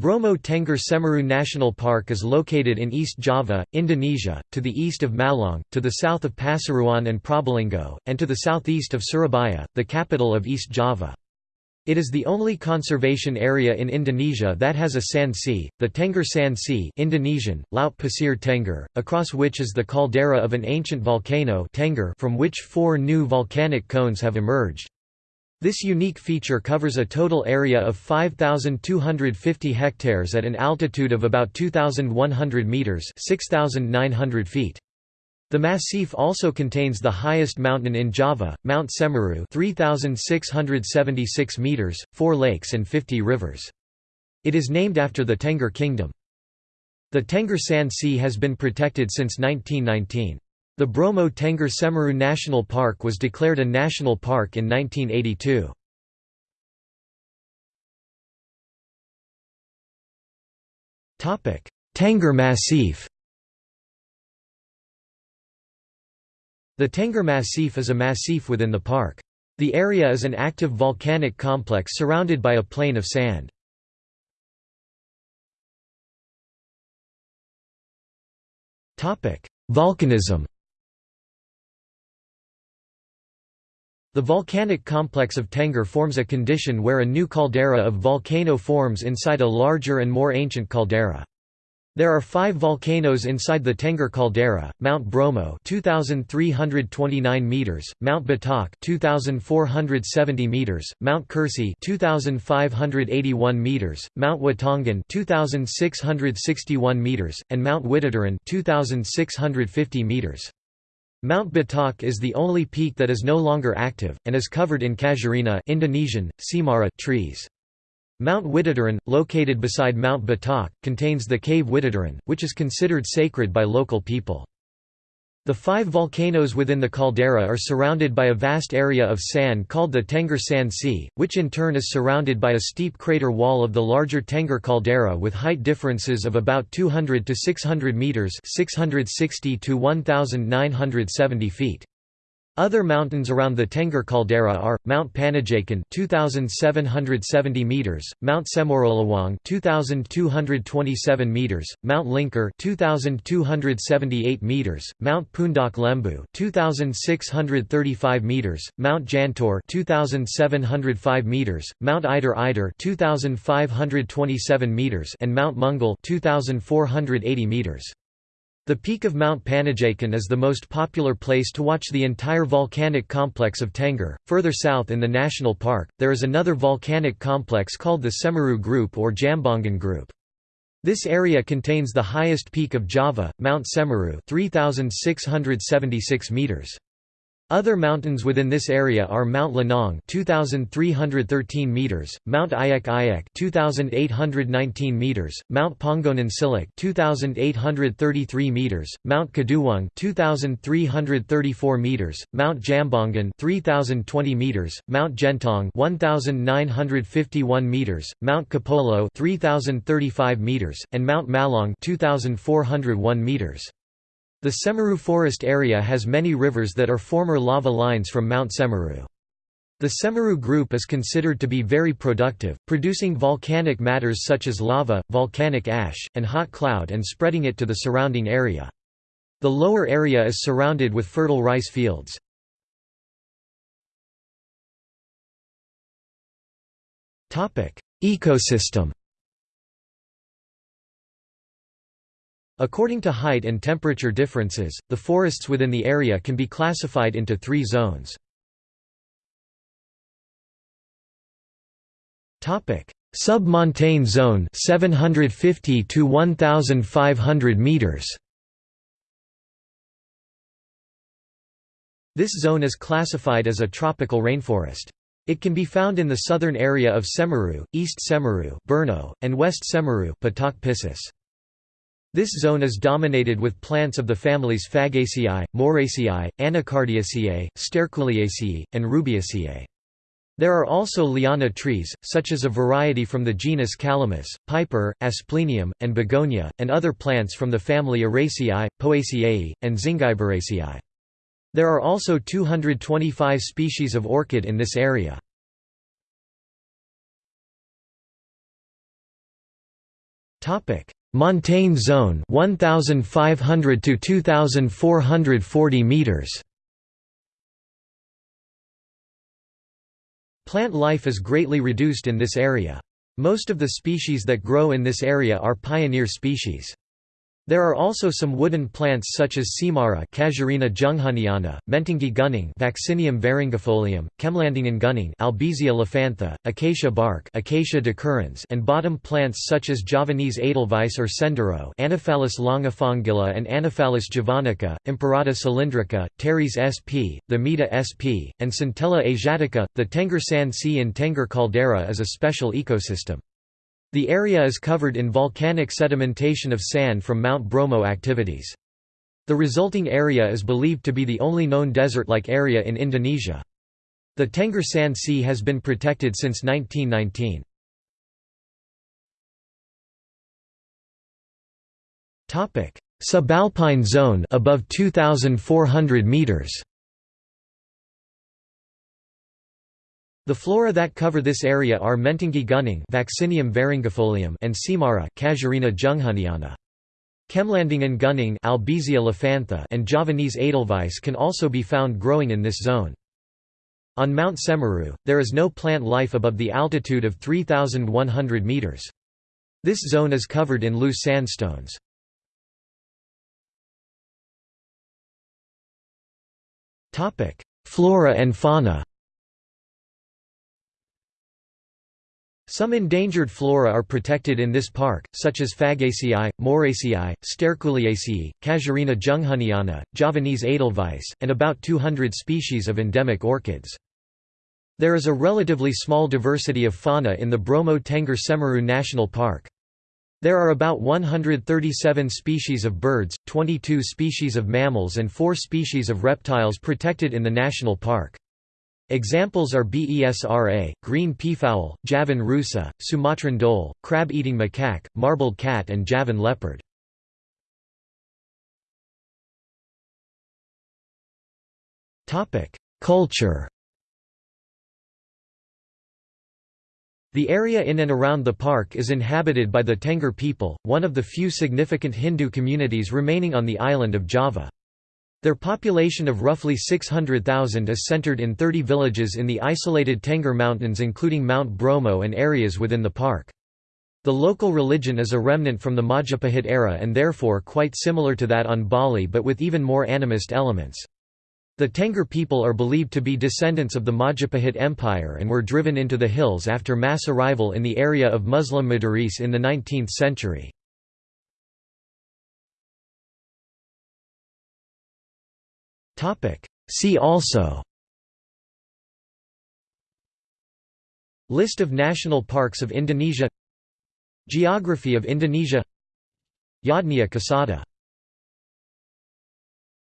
Bromo Tengger Semeru National Park is located in East Java, Indonesia, to the east of Malang, to the south of Pasuruan and Probolinggo, and to the southeast of Surabaya, the capital of East Java. It is the only conservation area in Indonesia that has a sand sea, the Tengger Sand Sea Indonesian, Laut Pasir Tengger, across which is the caldera of an ancient volcano Tengger from which four new volcanic cones have emerged. This unique feature covers a total area of 5,250 hectares at an altitude of about 2,100 metres 6,900 feet. The massif also contains the highest mountain in Java, Mount Semeru 3,676 metres, four lakes and 50 rivers. It is named after the Tengger Kingdom. The Tengger Sand Sea has been protected since 1919. The Bromo Tengger Semeru National Park was declared a national park in 1982. Tengger Massif The Tengger Massif is a massif within the park. The area is an active volcanic complex surrounded by a plain of sand. Volcanism The volcanic complex of Tengger forms a condition where a new caldera of volcano forms inside a larger and more ancient caldera. There are five volcanoes inside the Tengger caldera: Mount Bromo, 2,329 meters; Mount Batok, 2,470 meters; Mount Kursi, 2,581 meters; Mount Watangan, 2,661 meters; and Mount Widodaren, 2,650 meters. Mount Batok is the only peak that is no longer active, and is covered in casuarina Indonesian, Cemara trees. Mount Widodaren, located beside Mount Batok, contains the cave Widodaren, which is considered sacred by local people. The five volcanoes within the caldera are surrounded by a vast area of sand called the Tengger Sand Sea, which in turn is surrounded by a steep crater wall of the larger Tengger caldera with height differences of about 200 to 600 meters (660 to 1970 feet). Other mountains around the Tengger caldera are Mount Penanjakan 2770 meters, Mount Cemorolawang 2227 meters, Mount Lingker 2278 meters, Mount Pundak Lembu 2635 meters, Mount Jantur 2705 meters, Mount Ider Ider 2527 meters and Mount Mungal 2480 meters. The peak of Mount Penanjakan is the most popular place to watch the entire volcanic complex of Tengger. Further south in the national park, there is another volcanic complex called the Semeru Group or Jambangan Group. This area contains the highest peak of Java, Mount Semeru 3676 meters. Other mountains within this area are Mount Lanang 2313 meters, Mount Ayak Ayak 2819 meters, Mount Panggonan Cilik 2833 meters, Mount Kaduwang 2334 meters, Mount Jambangan 3020 meters, Mount Gentong 1951 meters, Mount Kepolo 3035 meters, and Mount Malong 2401 meters. The Semeru forest area has many rivers that are former lava lines from Mount Semeru. The Semeru group is considered to be very productive, producing volcanic matters such as lava, volcanic ash, and hot cloud and spreading it to the surrounding area. The lower area is surrounded with fertile rice fields. Ecosystem According to height and temperature differences, the forests within the area can be classified into three zones. Sub-montane zone 750 to 1500 meters. This zone is classified as a tropical rainforest. It can be found in the southern area of Semeru, East Semeru, Berno, and West Semeru, Piscis. This zone is dominated with plants of the families Fagaceae, Moraceae, Anacardiaceae, Sterculiaceae, and Rubiaceae. There are also liana trees, such as a variety from the genus Calamus, Piper, Asplenium, and Begonia, and other plants from the family Araceae, Poaceae, and Zingiberaceae. There are also 225 species of orchid in this area. Montane zone 1500 to 2440 meters Plant life is greatly reduced in this area. Most of the species that grow in this area are pioneer species. There are also some wooden plants such as Cemara Casuarina junghuhniana, Mentigi gunung Vaccinium varingiaefolium, Kemlandingen gunning Albizia lophantha, acacia bark Acacia decurrens and bottom plants such as Javanese edelweiss or sendero Anaphalis longifolia and Anaphalis javanica, Imperata cylindrica, Pteris sp, the sp, and Centella asiatica. The Tengger Sand Sea in Tengger caldera is a special ecosystem. The area is covered in volcanic sedimentation of sand from Mount Bromo activities. The resulting area is believed to be the only known desert-like area in Indonesia. The Tengger Sand Sea has been protected since 1919. Subalpine zone above 2400 meters. The flora that cover this area are Mentigi gunung Vaccinium varingiaefolium and Cemara Casuarina junghuhniana. Kemlandingen gunning Albizia and Javanese edelweiss can also be found growing in this zone. On Mount Semeru, there is no plant life above the altitude of 3,100 meters. This zone is covered in loose sandstones. Flora and fauna Some endangered flora are protected in this park, such as Fagaceae, Moraceae, Sterculiaceae, Casuarina junghuhniana, Javanese edelweiss, and about 200 species of endemic orchids. There is a relatively small diversity of fauna in the Bromo Tengger Semeru National Park. There are about 137 species of birds, 22 species of mammals and 4 species of reptiles protected in the national park. Examples are Besra, green peafowl, Javan rusa, Sumatran dhole, crab-eating macaque, marbled cat and Javan leopard. Culture The area in and around the park is inhabited by the Tengger people, one of the few significant Hindu communities remaining on the island of Java. Their population of roughly 600,000 is centered in 30 villages in the isolated Tengger Mountains including Mount Bromo and areas within the park. The local religion is a remnant from the Majapahit era and therefore quite similar to that on Bali but with even more animist elements. The Tengger people are believed to be descendants of the Majapahit Empire and were driven into the hills after mass arrival in the area of Muslim Madurese in the 19th century. See also. List of national parks of Indonesia. Geography of Indonesia. Yadnya Kasada